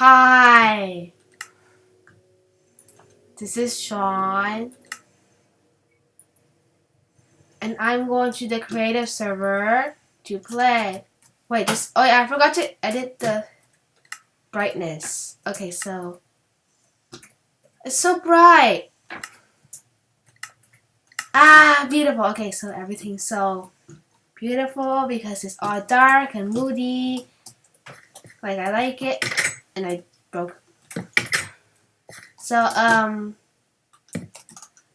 Hi. This is Sean. And I'm going to the creative server to play. Wait, this oh yeah, I forgot to edit the brightness. Okay, so it's so bright. Ah, beautiful. Okay, so everything's so beautiful because it's all dark and moody. Like I like it. And I broke. So, um,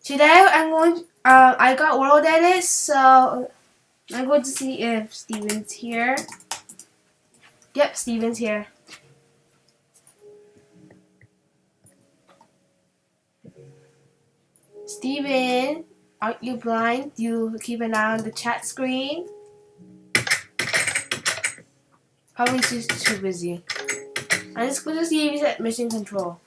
today I'm going, uh, I got world edit, so I'm going to see if Steven's here. Yep, Steven's here. Steven, aren't you blind? You keep an eye on the chat screen? Probably just too busy. I'm just going to he's at mission control.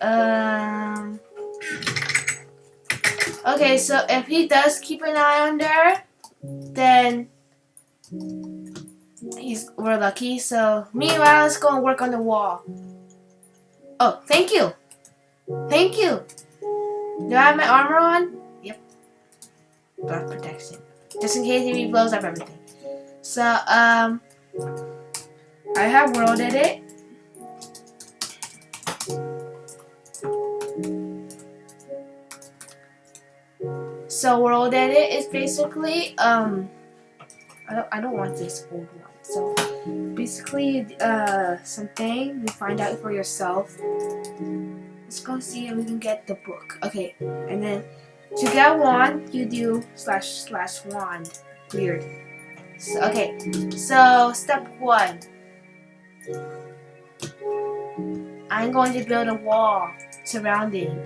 Um. Okay, so if he does keep an eye on there, then he's we're lucky. So meanwhile, let's go and work on the wall. Oh, thank you, thank you. Do I have my armor on? Yep. Blood protection, just in case he blows up everything. So um, I have world edit. So world edit is basically um I don't I don't want this old one. Basically uh something you find out for yourself. Let's go see if we can get the book. Okay, and then to get wand you do slash slash wand. Weird. So, okay, so step one. I'm going to build a wall surrounding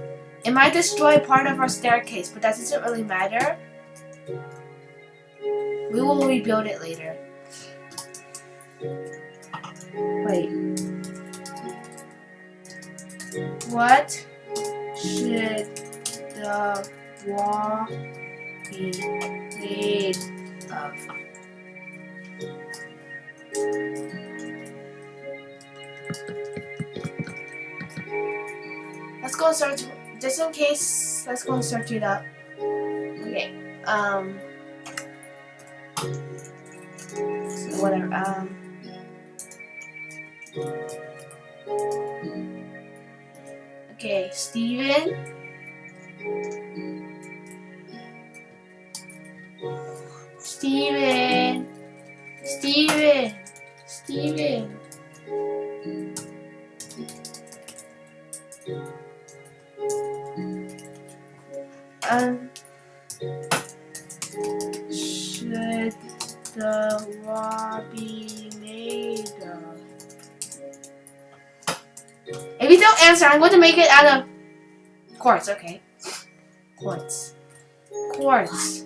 it might destroy part of our staircase, but that doesn't really matter. We will rebuild it later. Wait. What should the wall be made of? Let's go and search just in case, let's go and search it up. Okay, um, whatever, um, okay, Steven. Steven. Steven. Steven. Um, should the wall be made of? If you don't answer, I'm going to make it out of quartz. Okay, quartz, quartz,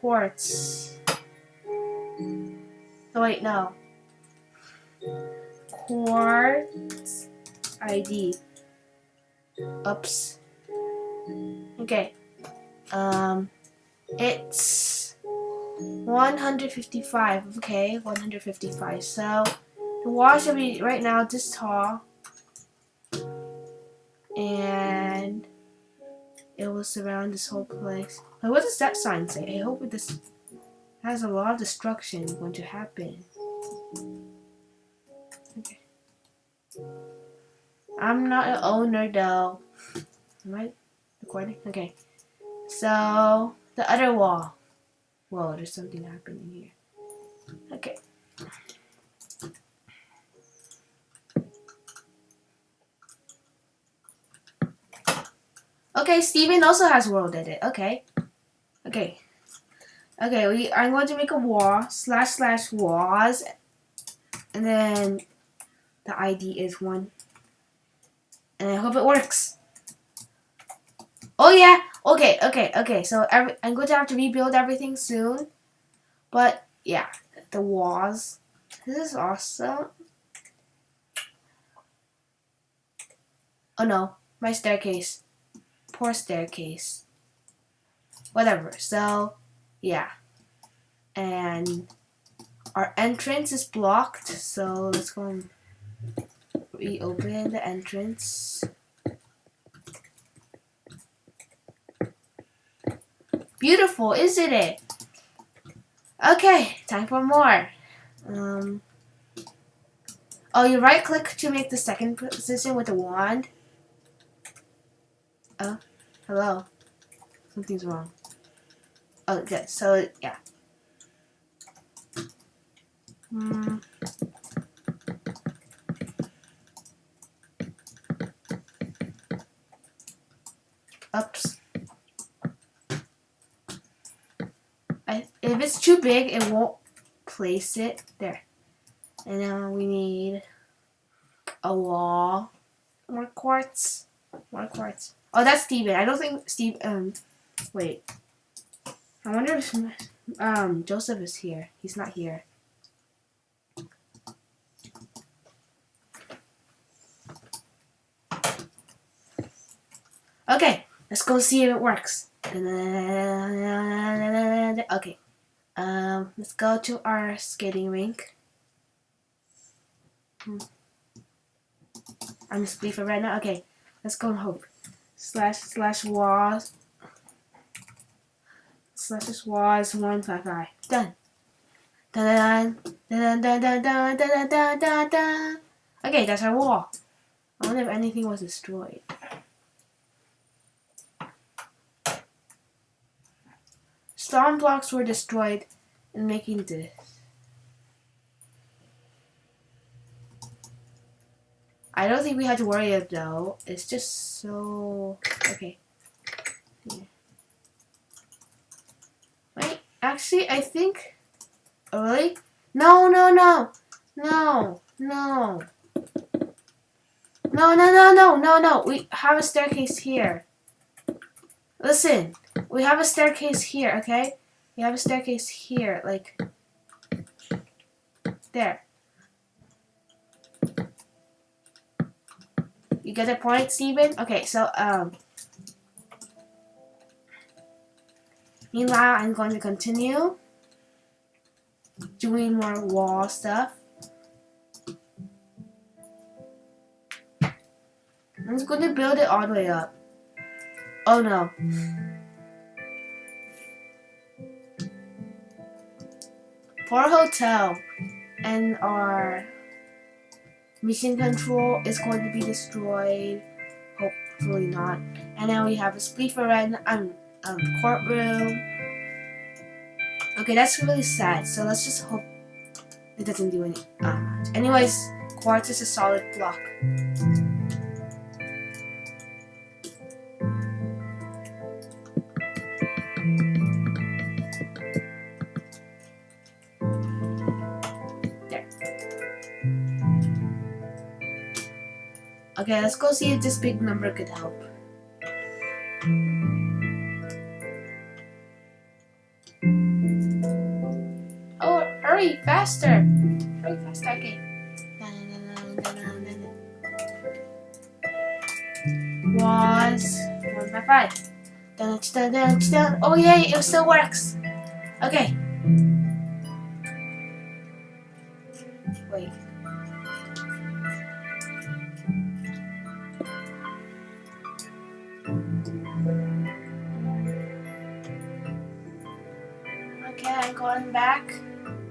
quartz. Oh wait, no. Quartz ID. Oops. Okay. Um, it's 155. Okay, 155. So the wall should be right now this tall, and it will surround this whole place. What does that sign say? I hope this has a lot of destruction going to happen. Okay. I'm not an owner though. Am I? recording? Okay. So, the other wall. Whoa, there's something happening here. Okay. Okay, Steven also has world edit. Okay. Okay. Okay, we I'm going to make a wall slash slash walls and then the ID is one. And I hope it works. Oh yeah. Okay. Okay. Okay. So every, I'm going to have to rebuild everything soon. But yeah, the walls This is awesome. Oh no, my staircase. Poor staircase. Whatever, so, yeah. And our entrance is blocked, so let's go and reopen the entrance. Beautiful, isn't it? Okay, time for more. Um, oh, you right click to make the second position with the wand. Oh, hello. Something's wrong. Oh, good. So, yeah. Hmm. Oops. I, if it's too big, it won't place it there. And now we need a wall. More quartz. More quartz. Oh, that's Steven. I don't think Steve. Um, wait. I wonder if um Joseph is here. He's not here. Okay, let's go see if it works. Okay. Um, let's go to our skating rink. Hmm. I'm just for right now. Okay, let's go and hope. Slash slash was slash was one five five. Done. Dun dun dun dun dun dun dun dun dun dun. Okay, that's our wall. I wonder if anything was destroyed. Stone blocks were destroyed in making this. I don't think we had to worry it though. It's just so okay. Yeah. Wait, actually I think oh, really? No no no no no no no no no no no we have a staircase here. Listen, we have a staircase here, okay? We have a staircase here, like there. You get the point, Steven? Okay, so um Meanwhile, I'm going to continue doing more wall stuff. I'm just going to build it all the way up. Oh no. For our hotel and our mission control is going to be destroyed. Hopefully not. And now we have a Spleeferan um, um, courtroom. Okay, that's really sad. So let's just hope it doesn't do any. Uh, anyways, quartz is a solid block. Okay, let's go see if this big number could help. Oh, hurry, faster! Hurry, faster, okay. Was one by five. Dun, dun, dun, dun. Oh yay, it still works. Okay. Okay, I'm going back.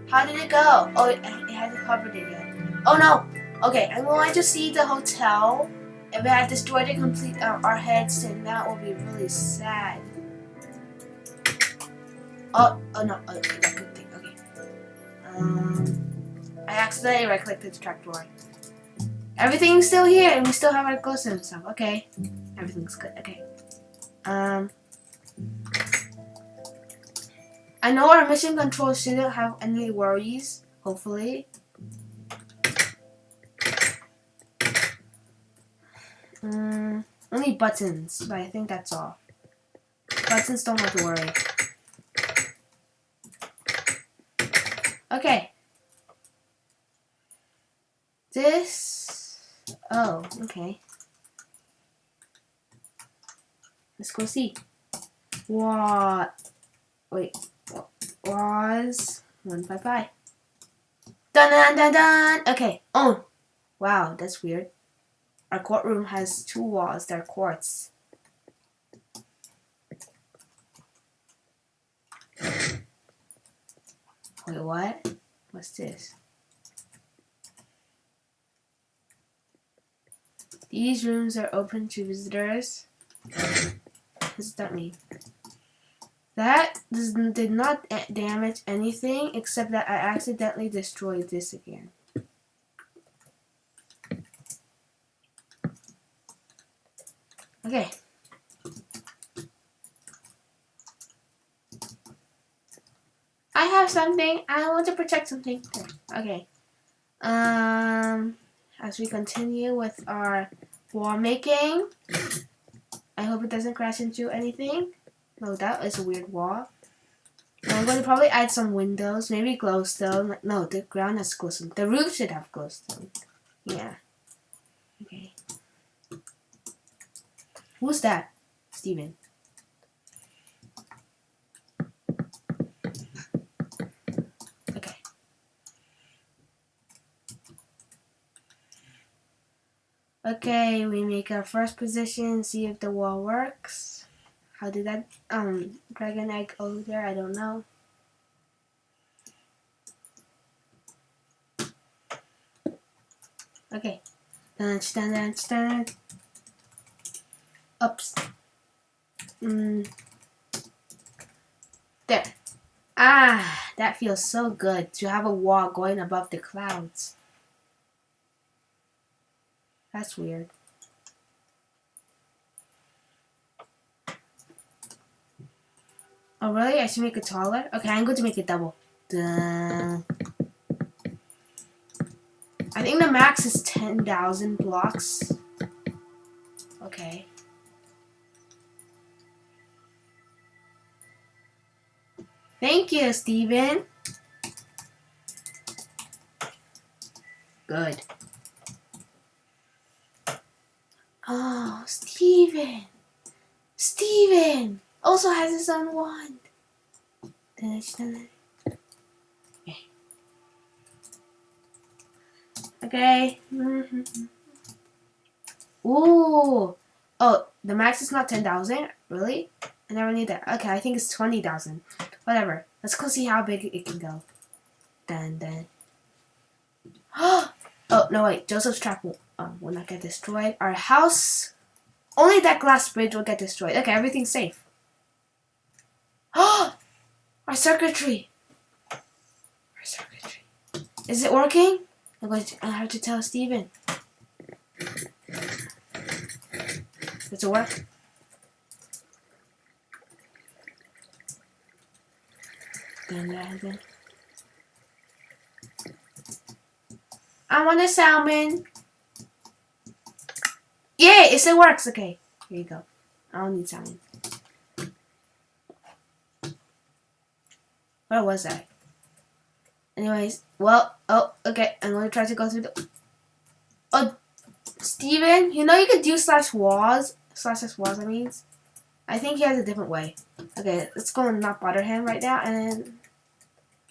How did it go? Oh, it, hasn't covered it yet. Oh no! Okay, I'm going to see the hotel. If it had destroyed it complete uh, our heads, then that will be really sad. Oh, oh no, oh, that good thing, okay. Um, I accidentally right-clicked the trapdoor. Everything's still here, and we still have our ghosts and stuff. Okay, everything's good. Okay. Um, I know our mission control shouldn't have any worries. Hopefully. Um, only buttons, but I think that's all. Buttons don't have to worry. Okay. this. Oh, okay. Let's go see. What? Wait. Was one five five. Dun dun dun dun. Okay. Oh. Wow, that's weird. Our courtroom has two walls. They're quartz. Wait, what? What's this? These rooms are open to visitors. What does that mean? That did not damage anything except that I accidentally destroyed this again. Okay. I have something. I want to protect something. Okay. Um, as we continue with our wall making, I hope it doesn't crash into anything. No, that is a weird wall. I'm going to probably add some windows, maybe glowstone. No, the ground has glowstone. The roof should have glowstone. Yeah. Okay. Who's that? Steven. Okay. Okay, we make our first position, see if the wall works. How did that um dragon egg over there? I don't know. Okay. Dun, dun, dun, dun. Ups. Mm. There. Ah, that feels so good to have a wall going above the clouds. That's weird. Oh, really? I should make it taller? Okay, I'm going to make it double. Duh. I think the max is 10,000 blocks. Okay. Thank you, Steven. Good. Oh, Steven. Steven also has his own wand. Okay. Ooh. Oh, the max is not 10,000? Really? I never knew that. Okay, I think it's 20,000. Whatever. Let's go see how big it can go. Dun dun. oh, no wait. Joseph's trap will, um, will not get destroyed. Our house, only that glass bridge will get destroyed. Okay, everything's safe. Oh! Our circuitry! Our circuitry. Is it working? I'm going to, I have to tell Steven. Does it work? I want a salmon. Yeah, it still works. Okay, here you go. I don't need salmon. Where was I? Anyways, well, oh, okay, I'm gonna try to go through the. Oh, Steven, you know you could do slash walls, slash slash walls. I mean, I think he has a different way. Okay, let's go and not bother him right now, and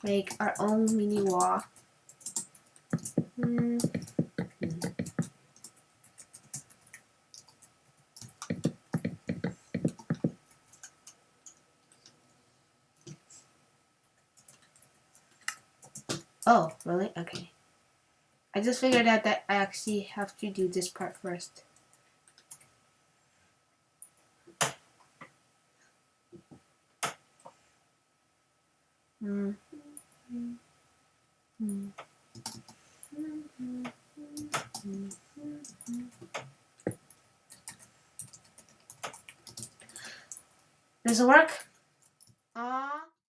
make our own mini wall. Mm. Oh, really? Okay. I just figured out that I actually have to do this part first. Mm. Does it work?